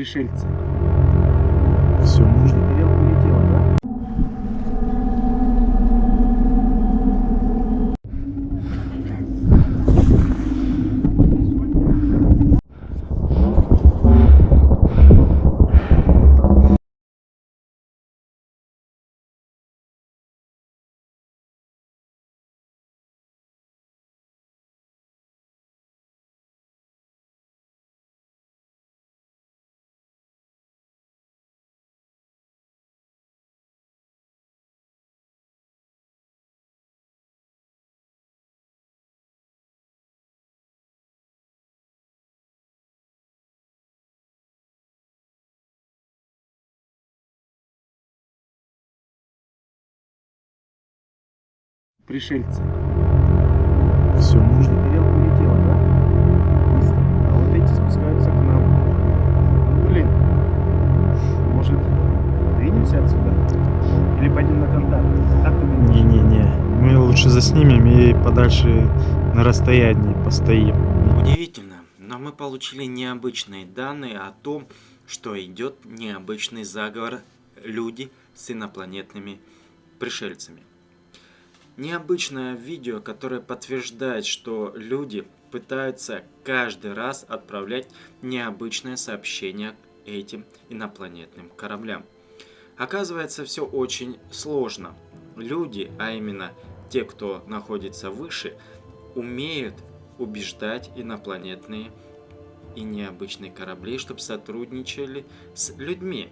Пришельцы. Все можно. Пришельцы. Все можно. Тарелка улетела, да? Быстро. А вот эти спускаются к нам. Ну, блин. Может, двинемся отсюда? Или пойдем на контакт? Как ты думаешь? Не-не-не. Мы лучше заснимем и подальше на расстоянии постоим. Удивительно, но мы получили необычные данные о том, что идет необычный заговор люди с инопланетными пришельцами. Необычное видео, которое подтверждает, что люди пытаются каждый раз отправлять необычное сообщение этим инопланетным кораблям. Оказывается, все очень сложно. Люди, а именно те, кто находится выше, умеют убеждать инопланетные и необычные корабли, чтобы сотрудничали с людьми.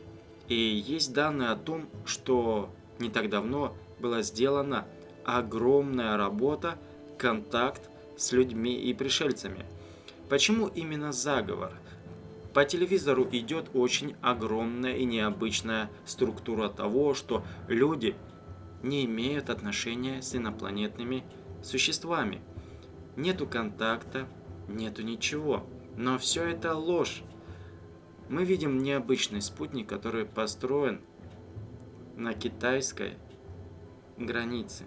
И есть данные о том, что не так давно была сделана огромная работа, контакт с людьми и пришельцами. Почему именно заговор? По телевизору идет очень огромная и необычная структура того, что люди не имеют отношения с инопланетными существами. Нету контакта, нету ничего. Но все это ложь. Мы видим необычный спутник, который построен на китайской границе.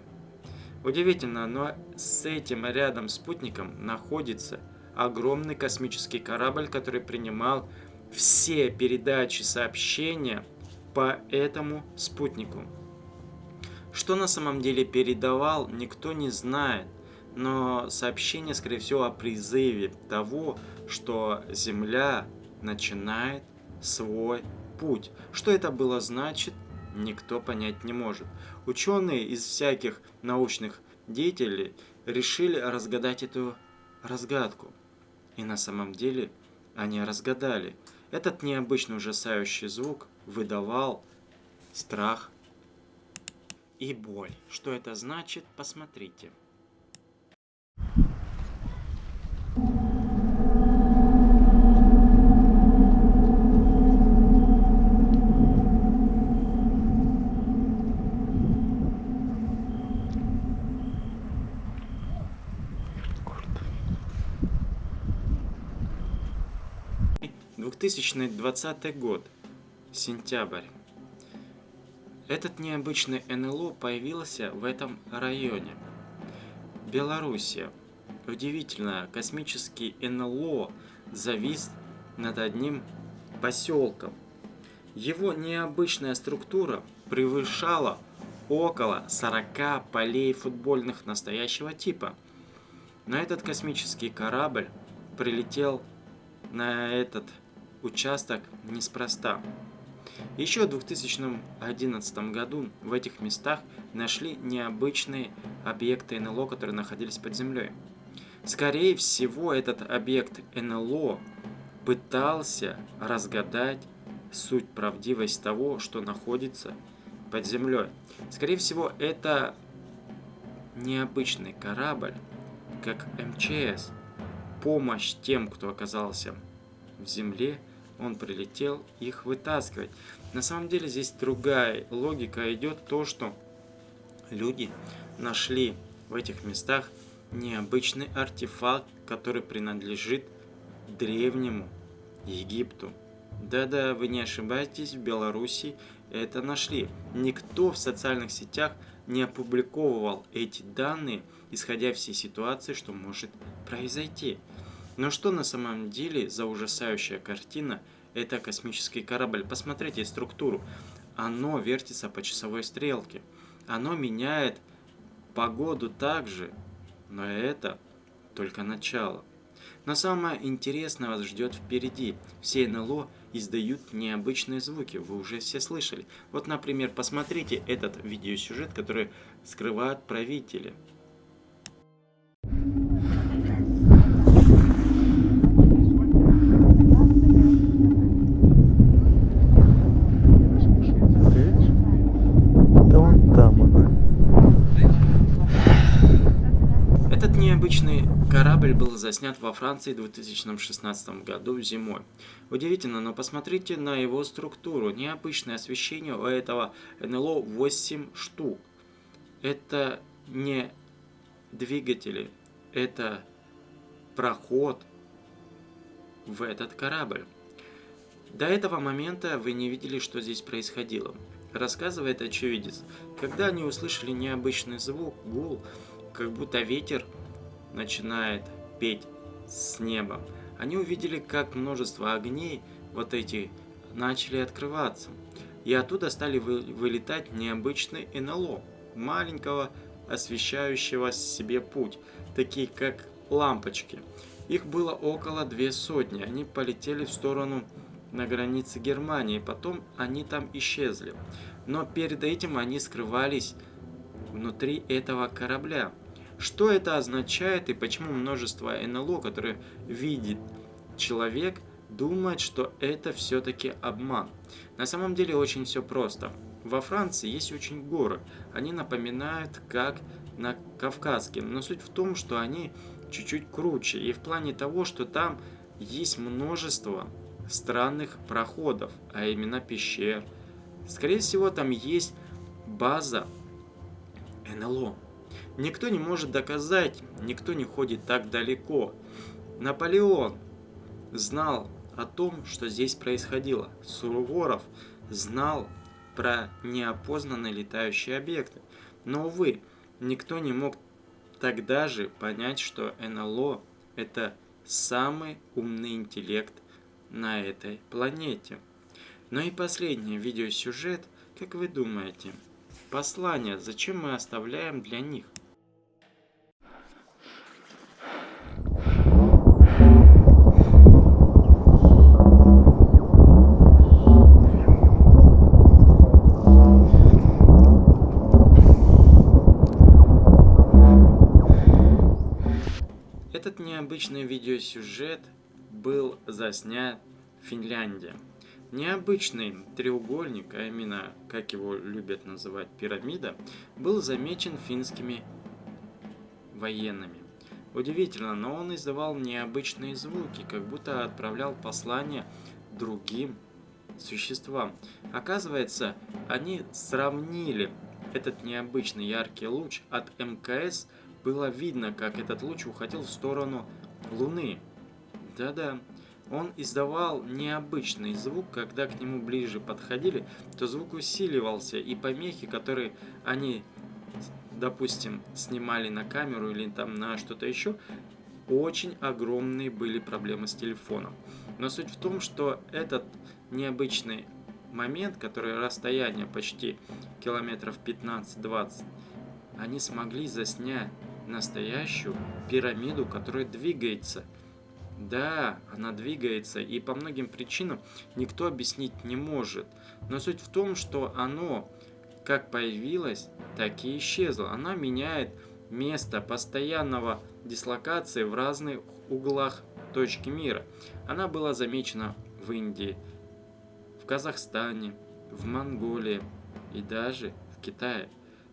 Удивительно, но с этим рядом спутником находится огромный космический корабль, который принимал все передачи сообщения по этому спутнику. Что на самом деле передавал, никто не знает, но сообщение, скорее всего, о призыве того, что Земля начинает свой путь. Что это было значит, никто понять не может. Ученые из всяких научных деятелей решили разгадать эту разгадку. И на самом деле они разгадали. Этот необычный ужасающий звук выдавал страх и боль. Что это значит, посмотрите. 2020 год, сентябрь. Этот необычный НЛО появился в этом районе. Белоруссия. Удивительно, космический НЛО завис над одним поселком. Его необычная структура превышала около 40 полей футбольных настоящего типа. Но этот космический корабль прилетел на этот участок неспроста. Еще в 2011 году в этих местах нашли необычные объекты НЛО, которые находились под землей. Скорее всего, этот объект НЛО пытался разгадать суть правдивость того, что находится под землей. Скорее всего, это необычный корабль, как МЧС, помощь тем, кто оказался в земле, он прилетел их вытаскивать. На самом деле здесь другая логика идет, то что люди нашли в этих местах необычный артефакт, который принадлежит древнему Египту. Да-да, вы не ошибаетесь, в Беларуси это нашли. Никто в социальных сетях не опубликовывал эти данные, исходя всей ситуации, что может произойти. Но что на самом деле за ужасающая картина это космический корабль. Посмотрите структуру. Оно вертится по часовой стрелке. Оно меняет погоду также, но это только начало. Но самое интересное вас ждет впереди. Все НЛО издают необычные звуки, вы уже все слышали. Вот, например, посмотрите этот видеосюжет, который скрывают правители. Да вон там она. Этот необычный корабль был заснят во Франции в 2016 году зимой. Удивительно, но посмотрите на его структуру. Необычное освещение у этого НЛО 8 штук. Это не двигатели, это проход в этот корабль. До этого момента вы не видели, что здесь происходило. Рассказывает очевидец. Когда они услышали необычный звук, гул, как будто ветер начинает петь с неба, они увидели, как множество огней, вот эти, начали открываться. И оттуда стали вы, вылетать необычные НЛО, маленького освещающего себе путь, такие как лампочки. Их было около две сотни, они полетели в сторону на границе Германии, потом они там исчезли. Но перед этим они скрывались внутри этого корабля. Что это означает и почему множество НЛО, которые видит человек, думает, что это все-таки обман? На самом деле очень все просто. Во Франции есть очень горы. Они напоминают как на Кавказские. Но суть в том, что они чуть-чуть круче. И в плане того, что там есть множество странных проходов, а именно пещер. Скорее всего, там есть база НЛО. Никто не может доказать, никто не ходит так далеко. Наполеон знал о том, что здесь происходило. Суворов знал про неопознанные летающие объекты. Но, увы, никто не мог тогда же понять, что НЛО – это самый умный интеллект на этой планете. Ну и последний видеосюжет, как вы думаете, послание, зачем мы оставляем для них? Этот необычный видеосюжет был заснят в Финляндии. Необычный треугольник, а именно, как его любят называть, пирамида, был замечен финскими военными. Удивительно, но он издавал необычные звуки, как будто отправлял послание другим существам. Оказывается, они сравнили этот необычный яркий луч от МКС, было видно, как этот луч уходил в сторону Луны. Да-да, он издавал необычный звук, когда к нему ближе подходили, то звук усиливался, и помехи, которые они, допустим, снимали на камеру или там на что-то еще, очень огромные были проблемы с телефоном. Но суть в том, что этот необычный момент, который расстояние почти километров 15-20, они смогли заснять настоящую пирамиду, которая двигается – да, она двигается, и по многим причинам никто объяснить не может. Но суть в том, что оно как появилось, так и исчезло. Она меняет место постоянного дислокации в разных углах точки мира. Она была замечена в Индии, в Казахстане, в Монголии и даже в Китае.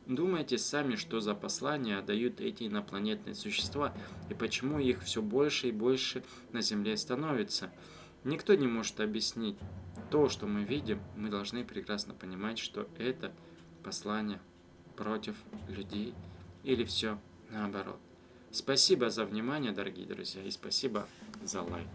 Думайте сами, что за послания дают эти инопланетные существа и почему их все больше и больше на Земле становится. Никто не может объяснить. То, что мы видим, мы должны прекрасно понимать, что это послание против людей или все наоборот. Спасибо за внимание, дорогие друзья, и спасибо за лайк.